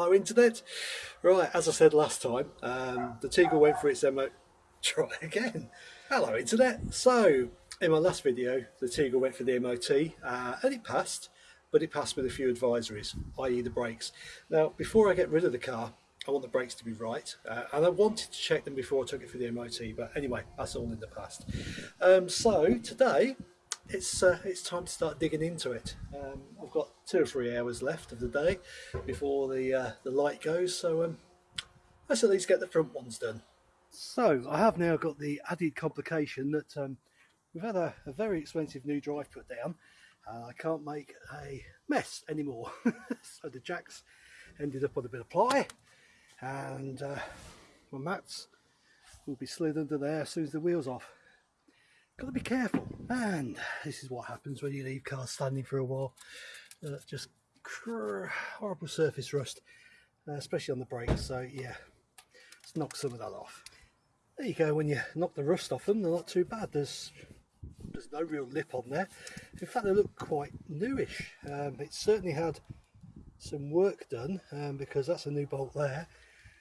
Hello internet. Right, as I said last time, um, the Tegel went for its MO... Try again. Hello internet. So, in my last video, the Tegel went for the MOT uh, and it passed, but it passed with a few advisories, i.e. the brakes. Now, before I get rid of the car, I want the brakes to be right, uh, and I wanted to check them before I took it for the MOT, but anyway, that's all in the past. Um, so, today, it's uh, it's time to start digging into it. Um, I've got two or three hours left of the day before the uh, the light goes, so um, let's at least get the front ones done. So I have now got the added complication that um, we've had a, a, very expensive new drive put down. Uh, I can't make a mess anymore, so the jacks ended up on a bit of ply, and uh, my mats will be slid under there as soon as the wheels off got to be careful. And this is what happens when you leave cars standing for a while. Uh, just horrible surface rust uh, especially on the brakes. So yeah let's knock some of that off. There you go. When you knock the rust off them they're not too bad. There's there's no real lip on there. In fact they look quite newish. Um, it certainly had some work done um, because that's a new bolt there.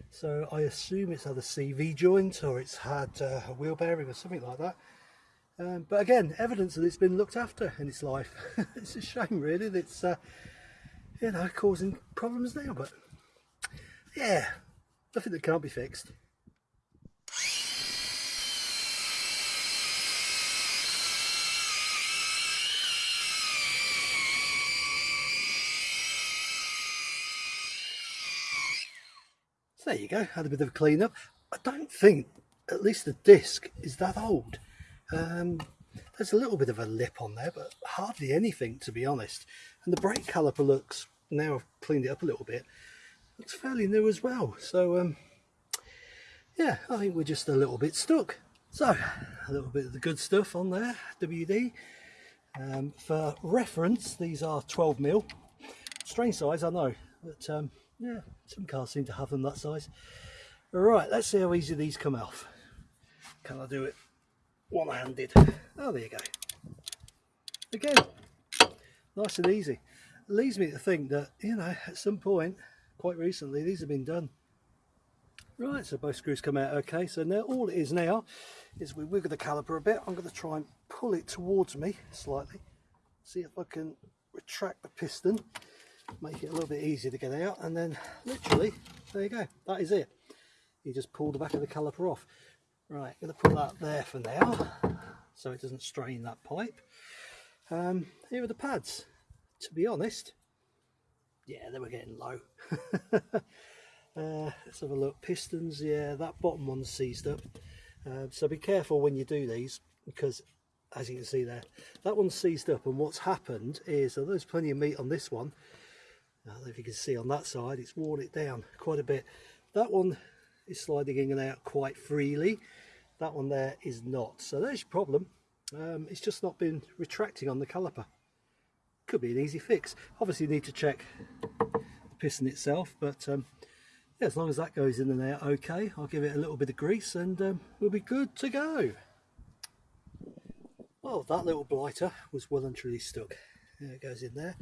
So I assume it's had a CV joint or it's had uh, a wheel bearing or something like that um, but again, evidence that it's been looked after in its life. it's a shame really that it's, uh, you know, causing problems now, but yeah, nothing that can't be fixed. So there you go, had a bit of a clean up. I don't think, at least the disc, is that old. Um, there's a little bit of a lip on there, but hardly anything to be honest. And the brake caliper looks, now I've cleaned it up a little bit, looks fairly new as well. So um, yeah, I think we're just a little bit stuck. So a little bit of the good stuff on there, WD. Um, for reference, these are 12 mil. Strange size, I know, but um, yeah, some cars seem to have them that size. Right, let's see how easy these come off. Can I do it one-handed. Oh, there you go. Again, nice and easy. It leads me to think that, you know, at some point, quite recently, these have been done. Right, so both screws come out okay. So now all it is now is we wiggle the caliper a bit. I'm going to try and pull it towards me slightly. See if I can retract the piston, make it a little bit easier to get out. And then literally, there you go. That is it. You just pull the back of the caliper off. Right, going to put that there for now, so it doesn't strain that pipe. Um, here are the pads. To be honest, yeah, they were getting low. uh, let's have a look. Pistons, yeah, that bottom one's seized up. Uh, so be careful when you do these, because as you can see there, that one's seized up, and what's happened is, although there's plenty of meat on this one, I don't know if you can see on that side, it's worn it down quite a bit. That one is sliding in and out quite freely. That one there is not. So there's your problem. Um, it's just not been retracting on the caliper. Could be an easy fix. Obviously you need to check the piston itself but um, yeah, as long as that goes in and out okay I'll give it a little bit of grease and um, we'll be good to go. Well that little blighter was well and truly stuck. There it goes in there.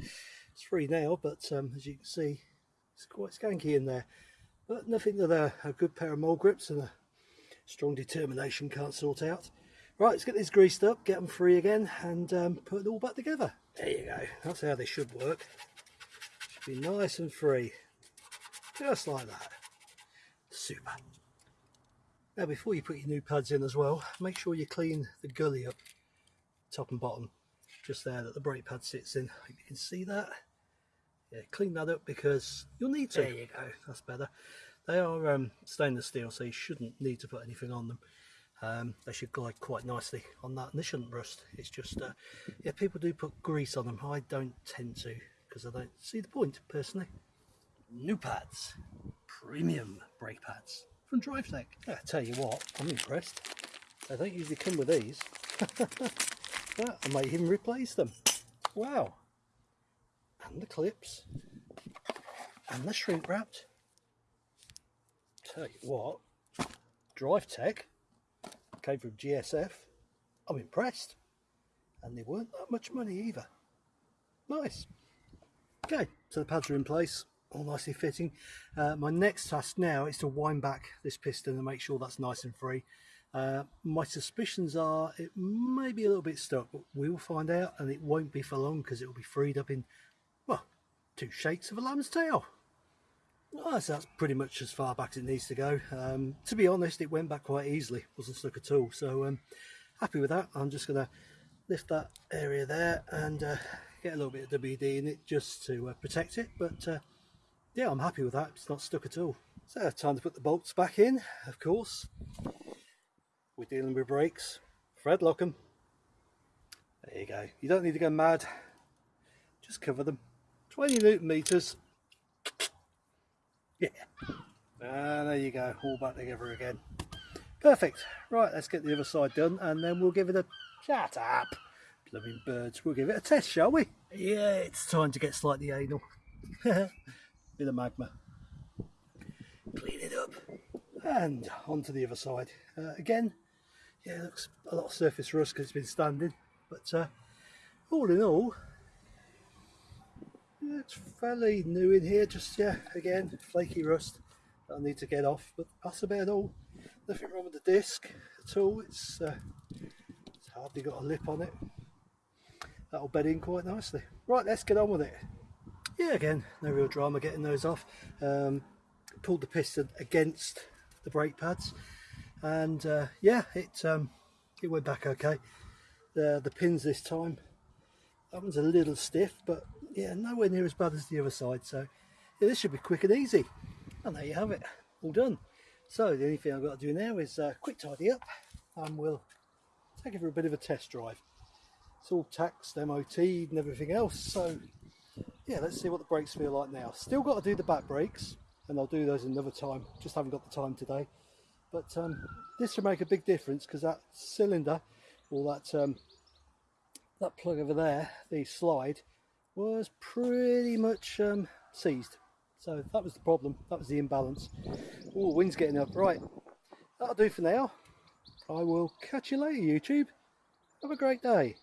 It's free now but um, as you can see it's quite skanky in there but nothing that a, a good pair of mole grips and a strong determination can't sort out. Right, let's get these greased up, get them free again, and um, put it all back together. There you go. That's how they should work. Should be nice and free. Just like that. Super. Now, before you put your new pads in as well, make sure you clean the gully up, top and bottom, just there that the brake pad sits in. You can see that. Yeah, clean that up because you'll need to. There you go. That's better. They are um, stainless steel, so you shouldn't need to put anything on them. Um, they should glide quite nicely on that, and they shouldn't rust. It's just, uh, yeah, people do put grease on them. I don't tend to, because I don't see the point, personally. New pads. Premium brake pads from DriveTech. Yeah, I tell you what, I'm impressed. They don't usually come with these. yeah, I might even replace them. Wow. And the clips. And the shrink wrapped tell you what, DriveTech came from GSF. I'm impressed. And they weren't that much money either. Nice. Okay, so the pads are in place. all nicely fitting. Uh, my next task now is to wind back this piston and make sure that's nice and free. Uh, my suspicions are it may be a little bit stuck, but we will find out and it won't be for long because it will be freed up in, two shakes of a lamb's tail. So that's pretty much as far back as it needs to go. Um, to be honest, it went back quite easily, wasn't stuck at all. So um, happy with that. I'm just going to lift that area there and uh, get a little bit of WD in it just to uh, protect it. But uh, yeah, I'm happy with that. It's not stuck at all. So time to put the bolts back in, of course. We're dealing with brakes. Fred lock them. There you go. You don't need to go mad. Just cover them. 20 newton meters. Yeah. And there you go. All back together again. Perfect. Right, let's get the other side done and then we'll give it a... Shut up. Blooming birds. We'll give it a test, shall we? Yeah, it's time to get slightly anal. Bit of magma. Clean it up. And onto the other side. Uh, again, yeah, looks a lot of surface rust because it's been standing. But uh, all in all, it's fairly new in here. Just, yeah, again, flaky rust that I need to get off. But that's about all. Nothing wrong with the disc at all. It's, uh, it's hardly got a lip on it. That'll bed in quite nicely. Right, let's get on with it. Yeah, again, no real drama getting those off. Um, pulled the piston against the brake pads and uh, yeah it um, it went back okay the the pins this time that one's a little stiff but yeah nowhere near as bad as the other side so yeah, this should be quick and easy. And there you have it all done. So the only thing I've got to do now is uh, quick tidy up and we'll take it for a bit of a test drive. It's all taxed MOT and everything else so yeah let's see what the brakes feel like now. Still got to do the back brakes and I'll do those another time just haven't got the time today. But um, this should make a big difference because that cylinder or that um, that plug over there the slide was pretty much um, seized. So that was the problem. That was the imbalance. Oh wind's getting up. Right. That'll do for now. I will catch you later YouTube. Have a great day